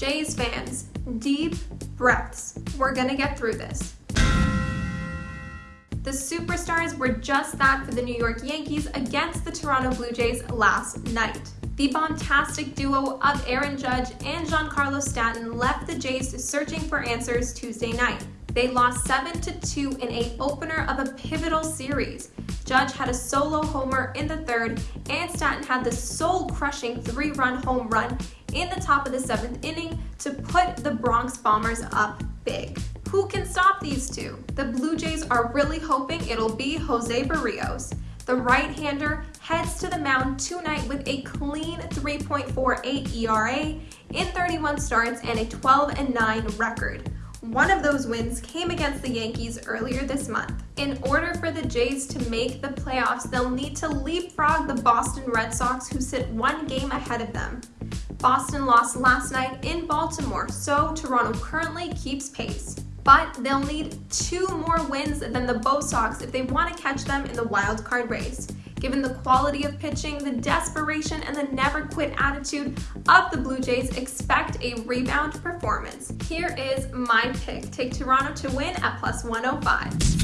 Jays fans, deep breaths. We're gonna get through this. The superstars were just that for the New York Yankees against the Toronto Blue Jays last night. The bombastic duo of Aaron Judge and Giancarlo Stanton left the Jays searching for answers Tuesday night. They lost 7-2 in a opener of a pivotal series. Judge had a solo homer in the third, and Stanton had the soul-crushing three-run home run in the top of the seventh inning to put the Bronx Bombers up big. Who can stop these two? The Blue Jays are really hoping it'll be Jose Berrios. The right-hander heads to the mound tonight with a clean 3.48 ERA in 31 starts and a 12-9 record. One of those wins came against the Yankees earlier this month. In order for the Jays to make the playoffs, they'll need to leapfrog the Boston Red Sox, who sit one game ahead of them. Boston lost last night in Baltimore, so Toronto currently keeps pace. But they'll need two more wins than the Bo Sox if they want to catch them in the wild card race. Given the quality of pitching, the desperation, and the never quit attitude of the Blue Jays, expect a rebound performance. Here is my pick. Take Toronto to win at plus 105.